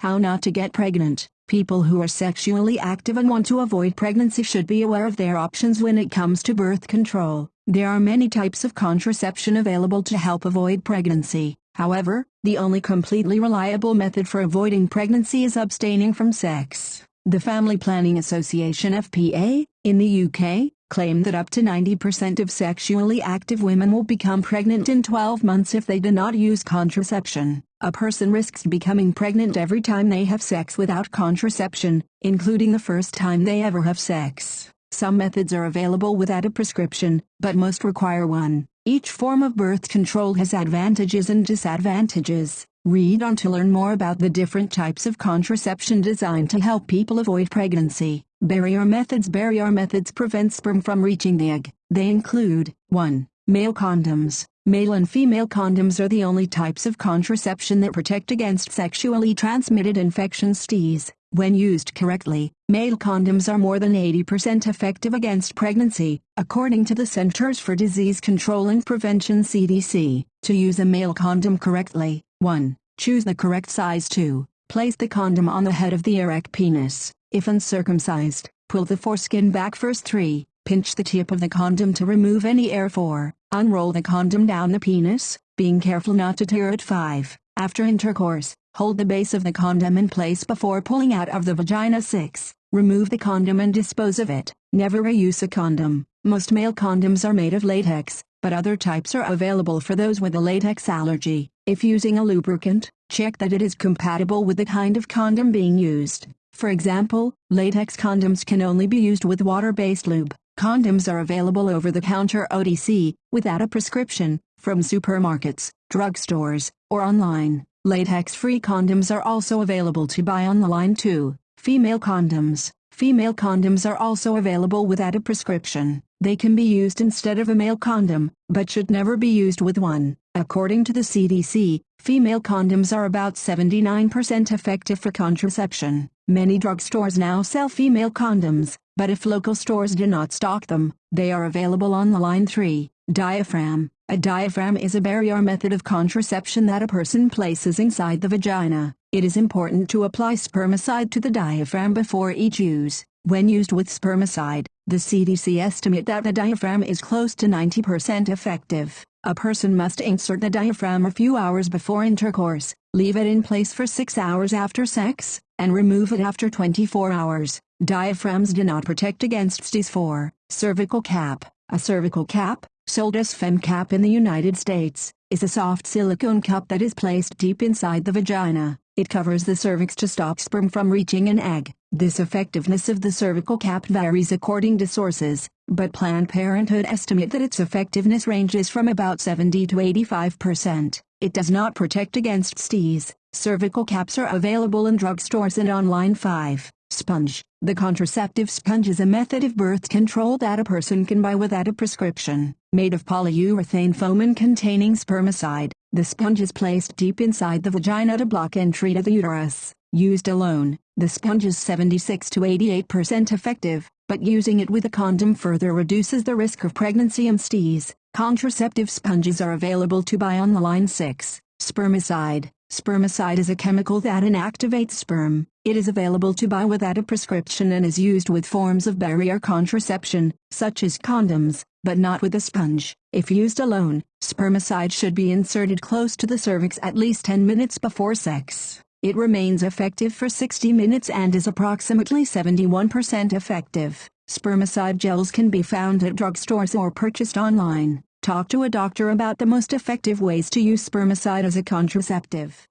How not to get pregnant. People who are sexually active and want to avoid pregnancy should be aware of their options when it comes to birth control. There are many types of contraception available to help avoid pregnancy. However, the only completely reliable method for avoiding pregnancy is abstaining from sex. The Family Planning Association FPA, in the UK, claim that up to 90% of sexually active women will become pregnant in 12 months if they do not use contraception. A person risks becoming pregnant every time they have sex without contraception, including the first time they ever have sex. Some methods are available without a prescription, but most require one. Each form of birth control has advantages and disadvantages. Read on to learn more about the different types of contraception designed to help people avoid pregnancy. Barrier methods Barrier methods prevent sperm from reaching the egg. They include 1. Male condoms. Male and female condoms are the only types of contraception that protect against sexually transmitted infections STIs. When used correctly, male condoms are more than 80% effective against pregnancy, according to the Centers for Disease Control and Prevention CDC. To use a male condom correctly, 1. Choose the correct size 2. Place the condom on the head of the erect penis. If uncircumcised, pull the foreskin back first 3. Pinch the tip of the condom to remove any air 4. Unroll the condom down the penis, being careful not to tear it 5. After intercourse, hold the base of the condom in place before pulling out of the vagina 6. Remove the condom and dispose of it. Never reuse a condom. Most male condoms are made of latex, but other types are available for those with a latex allergy. If using a lubricant, check that it is compatible with the kind of condom being used. For example, latex condoms can only be used with water-based lube. Condoms are available over the counter OTC, without a prescription, from supermarkets, drugstores, or online. Latex-free condoms are also available to buy online too. Female condoms. Female condoms are also available without a prescription. They can be used instead of a male condom, but should never be used with one. According to the CDC, female condoms are about 79% effective for contraception. Many drugstores now sell female condoms, but if local stores do not stock them, they are available on the line 3. Diaphragm. A diaphragm is a barrier method of contraception that a person places inside the vagina. It is important to apply spermicide to the diaphragm before each use. When used with spermicide, the CDC estimate that the diaphragm is close to 90% effective. A person must insert the diaphragm a few hours before intercourse, leave it in place for 6 hours after sex, and remove it after 24 hours. Diaphragms do not protect against STIs 4. Cervical cap. A cervical cap, sold as FemCap in the United States, is a soft silicone cup that is placed deep inside the vagina. It covers the cervix to stop sperm from reaching an egg. This effectiveness of the cervical cap varies according to sources, but Planned Parenthood estimate that its effectiveness ranges from about 70 to 85%. It does not protect against STIs. Cervical caps are available in drugstores and online 5. Sponge. The contraceptive sponge is a method of birth control that a person can buy without a prescription. Made of polyurethane foam and containing spermicide, the sponge is placed deep inside the vagina to block entry to the uterus. Used alone, the sponge is 76 to 88% effective, but using it with a condom further reduces the risk of pregnancy and STIs. Contraceptive sponges are available to buy on the line 6. Spermicide. Spermicide is a chemical that inactivates sperm. It is available to buy without a prescription and is used with forms of barrier contraception, such as condoms, but not with a sponge. If used alone, spermicide should be inserted close to the cervix at least 10 minutes before sex. It remains effective for 60 minutes and is approximately 71% effective. Spermicide gels can be found at drugstores or purchased online. Talk to a doctor about the most effective ways to use spermicide as a contraceptive.